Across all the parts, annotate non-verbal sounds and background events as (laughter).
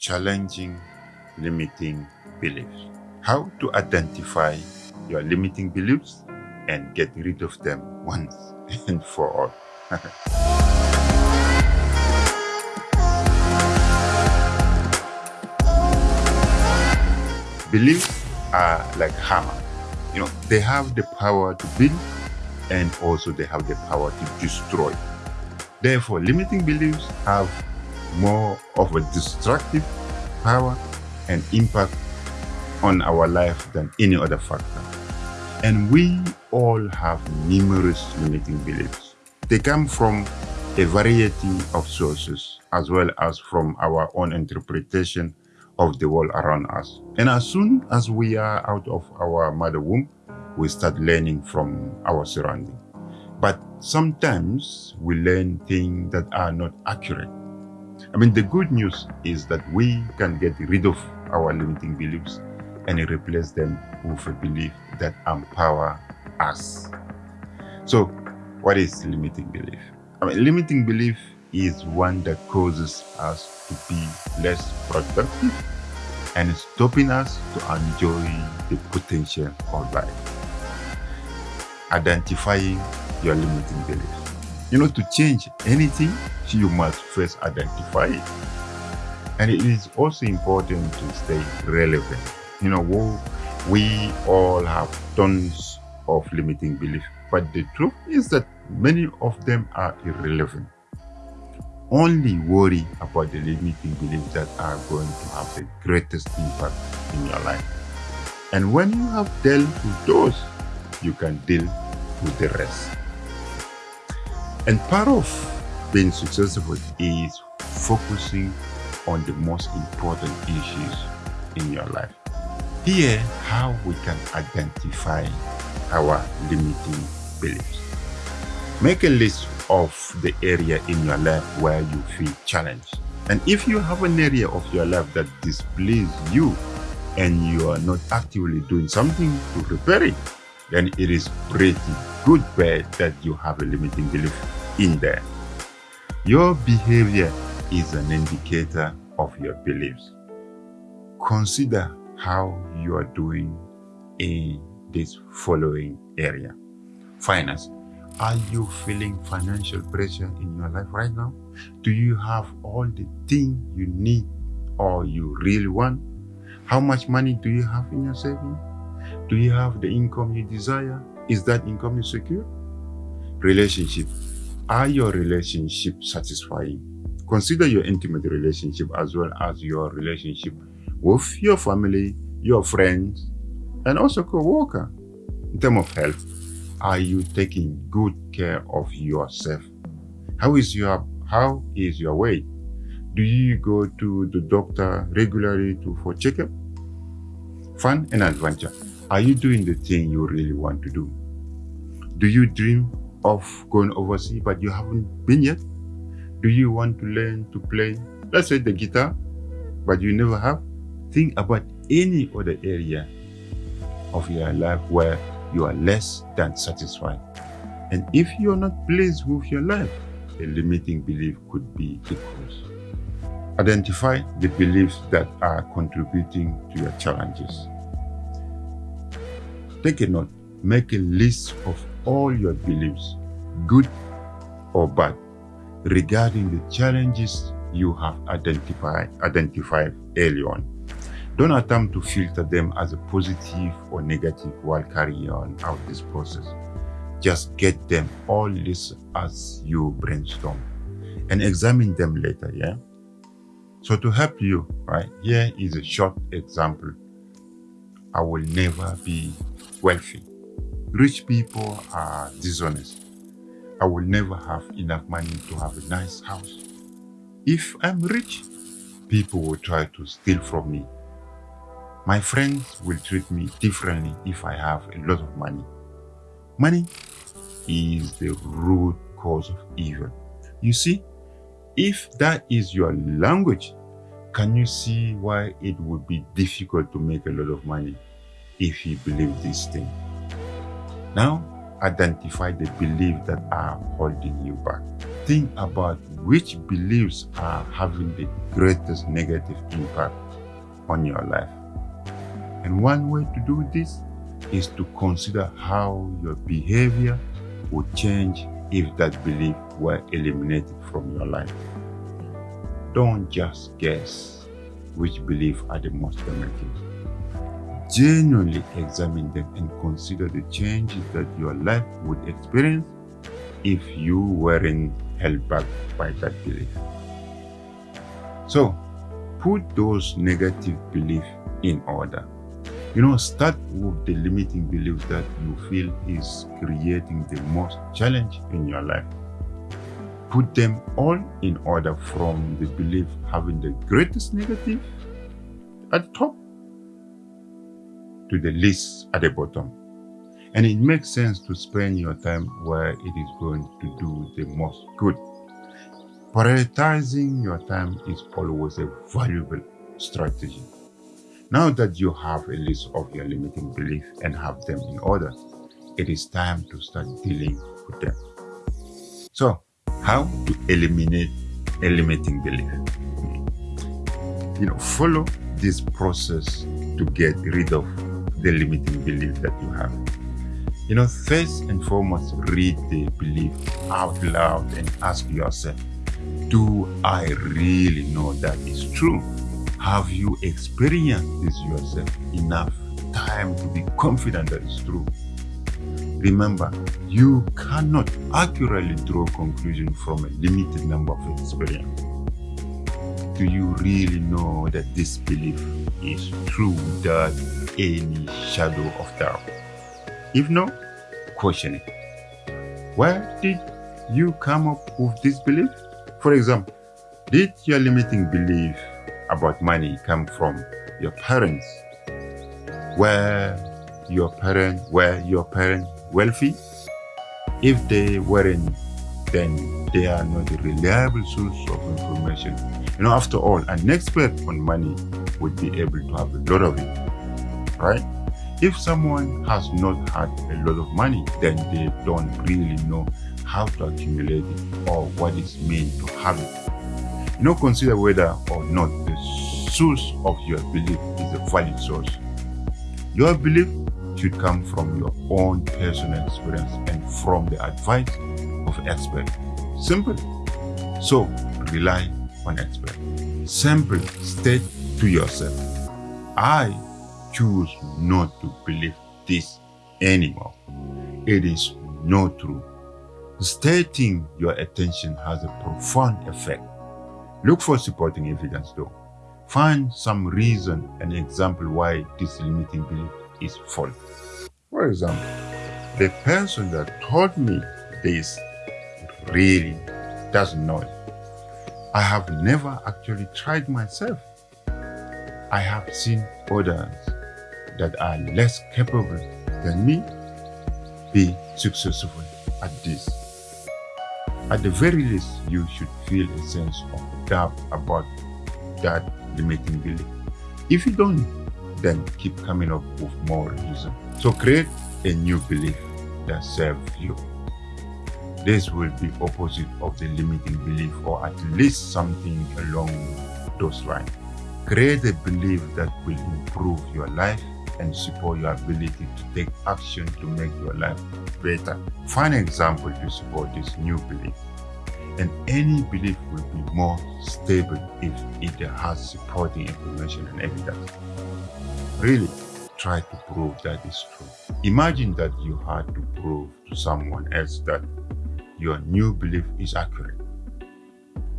challenging limiting beliefs. How to identify your limiting beliefs and get rid of them once (laughs) and for all. (laughs) Beliefs are like hammer. You know, they have the power to build and also they have the power to destroy. Therefore, limiting beliefs have more of a destructive power and impact on our life than any other factor. And we all have numerous limiting beliefs. They come from a variety of sources as well as from our own interpretation of the world around us. And as soon as we are out of our mother womb, we start learning from our surrounding. But sometimes we learn things that are not accurate. I mean, the good news is that we can get rid of our limiting beliefs and replace them with a belief that empower us. So, what is limiting belief? I mean, limiting belief is one that causes us to be less productive and stopping us to enjoy the potential of life. Identifying your limiting beliefs. You know, to change anything, you must first identify it. And it is also important to stay relevant. You know, we all have tons of limiting beliefs, but the truth is that many of them are irrelevant. Only worry about the limiting beliefs that are going to have the greatest impact in your life. And when you have dealt with those, you can deal with the rest. And part of being successful is focusing on the most important issues in your life. Here, how we can identify our limiting beliefs. Make a list of the area in your life where you feel challenged. And if you have an area of your life that displeases you and you are not actively doing something to repair it, then it is pretty good bet that you have a limiting belief in there. Your behavior is an indicator of your beliefs. Consider how you are doing in this following area. Finance. Are you feeling financial pressure in your life right now? Do you have all the things you need or you really want? How much money do you have in your savings? Do you have the income you desire? Is that income secure? Relationship. Are your relationships satisfying? Consider your intimate relationship as well as your relationship with your family, your friends, and also co-worker. In terms of health, are you taking good care of yourself? How is your how is your weight? Do you go to the doctor regularly to for checkup? Fun and adventure. Are you doing the thing you really want to do? Do you dream of going overseas but you haven't been yet? Do you want to learn to play, let's say the guitar, but you never have? Think about any other area of your life where you are less than satisfied. And if you are not pleased with your life, a limiting belief could be the cause. Identify the beliefs that are contributing to your challenges. Take a note. Make a list of all your beliefs, good or bad, regarding the challenges you have identified, identified early on. Don't attempt to filter them as a positive or negative while carrying on out this process. Just get them all listed as you brainstorm and examine them later, yeah? So to help you, right, here is a short example. I will never be wealthy. Rich people are dishonest. I will never have enough money to have a nice house. If I'm rich, people will try to steal from me. My friends will treat me differently if I have a lot of money. Money is the root cause of evil. You see, if that is your language, can you see why it would be difficult to make a lot of money if you believe this thing? Now, identify the beliefs that are holding you back. think about which beliefs are having the greatest negative impact on your life. And one way to do this is to consider how your behavior would change if that belief were eliminated from your life. Don't just guess which beliefs are the most damaging. Genuinely examine them and consider the changes that your life would experience if you weren't held back by that belief. So, put those negative beliefs in order. You know, start with the limiting belief that you feel is creating the most challenge in your life. Put them all in order from the belief having the greatest negative at the top to the list at the bottom. And it makes sense to spend your time where it is going to do the most good. Prioritizing your time is always a valuable strategy. Now that you have a list of your limiting beliefs and have them in order, it is time to start dealing with them. So, how to eliminate a limiting belief? You know, follow this process to get rid of the limiting belief that you have. You know, first and foremost, read the belief out loud and ask yourself, do I really know that is true? Have you experienced this yourself enough time to be confident that it's true? Remember, you cannot accurately draw conclusions from a limited number of experiences. Do you really know that this belief is true without any shadow of doubt? If no, question it. Where did you come up with this belief? For example, did your limiting belief about money come from your parents? Were your parents were your parents wealthy? If they weren't, then they are not a reliable source of information. You know, after all, an expert on money would be able to have a lot of it, right? If someone has not had a lot of money, then they don't really know how to accumulate it or what it means to have it. You know, consider whether or not the source of your belief is a valid source. Your belief should come from your own personal experience and from the advice of experts. Simple. So, rely on expert. Simple. State to yourself, I choose not to believe this anymore. It is not true. Stating your attention has a profound effect. Look for supporting evidence though. Find some reason and example why this limiting belief is false. For example, the person that told me this really doesn't know it. I have never actually tried myself. I have seen others that are less capable than me be successful at this. At the very least, you should feel a sense of doubt about that limiting belief. If you don't, then keep coming up with more reason. So create a new belief that serves you. This will be opposite of the limiting belief or at least something along those lines. Create a belief that will improve your life and support your ability to take action to make your life better. Find an example to support this new belief. And any belief will be more stable if it has supporting information and evidence. Really, try to prove that is true. Imagine that you had to prove to someone else that your new belief is accurate.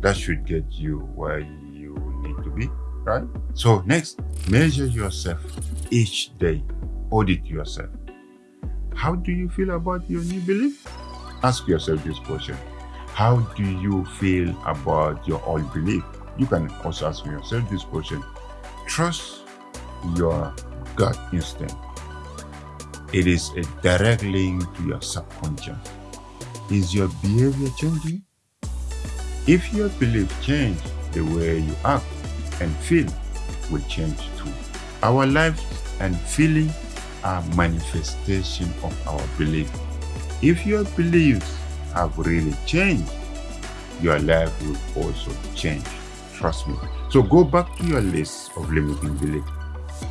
That should get you where you need to be, right? So next, measure yourself each day. Audit yourself. How do you feel about your new belief? Ask yourself this question. How do you feel about your old belief? You can also ask yourself this question. Trust your gut instinct. It is a direct link to your subconscious. Is your behavior changing? If your belief change, the way you act and feel will change too. Our lives and feeling are manifestation of our belief. If your beliefs have really changed, your life will also change. Trust me. So go back to your list of limiting beliefs.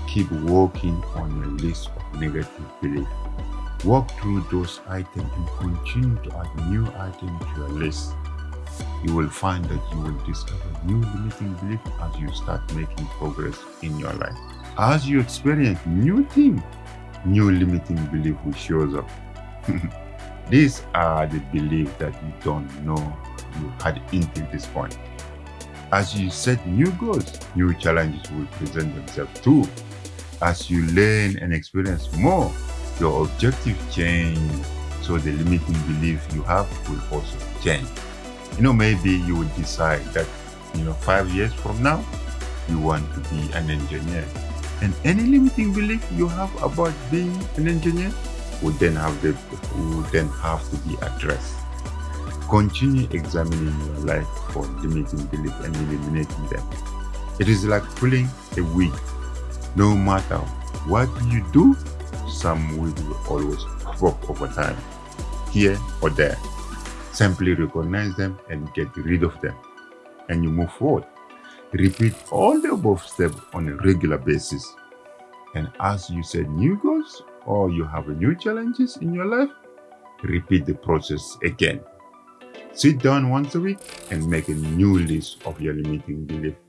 Keep working on your list of negative beliefs. Walk through those items and continue to add new items to your list. You will find that you will discover new limiting beliefs as you start making progress in your life. As you experience new things, new limiting belief will show up. (laughs) These are the beliefs that you don't know you had until this point. As you set new goals, new challenges will present themselves too. As you learn and experience more, your objective change, so the limiting belief you have will also change. You know, maybe you would decide that, you know, five years from now, you want to be an engineer. And any limiting belief you have about being an engineer would then have the, would then have to be addressed. Continue examining your life for limiting belief and eliminating them. It is like pulling a weed. No matter what you do, some weed will always up over time, here or there. Simply recognize them and get rid of them, and you move forward. Repeat all the above steps on a regular basis. And as you set new goals or you have new challenges in your life, repeat the process again. Sit down once a week and make a new list of your limiting beliefs,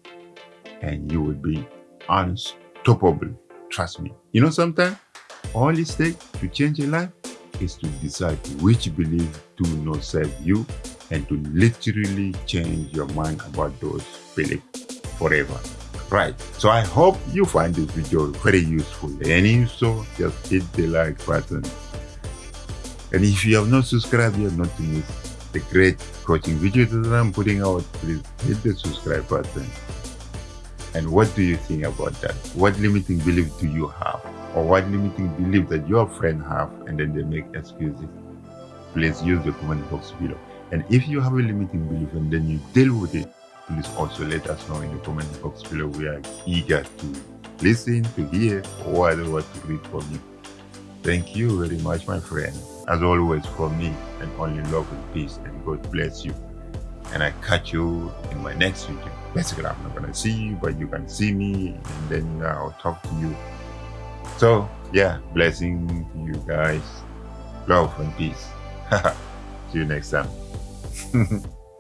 and you will be unstoppable. Trust me. You know, sometimes all it takes to change your life is to decide which beliefs do not serve you and to literally change your mind about those beliefs forever. Right, so I hope you find this video very useful and if so, just hit the like button. And if you have not subscribed yet, not to miss the great coaching videos that I'm putting out, please hit the subscribe button. And what do you think about that? What limiting belief do you have? Or what limiting belief that your friend have and then they make excuses? Please use the comment box below. And if you have a limiting belief and then you deal with it, please also let us know in the comment box below. We are eager to listen, to hear, or whatever to read from you. Thank you very much, my friend. As always, from me, and only love and peace, and God bless you. And I catch you in my next video. Basically, I'm not gonna see you, but you can see me, and then I'll talk to you. So, yeah, blessing to you guys. Love and peace. (laughs) see you next time. (laughs)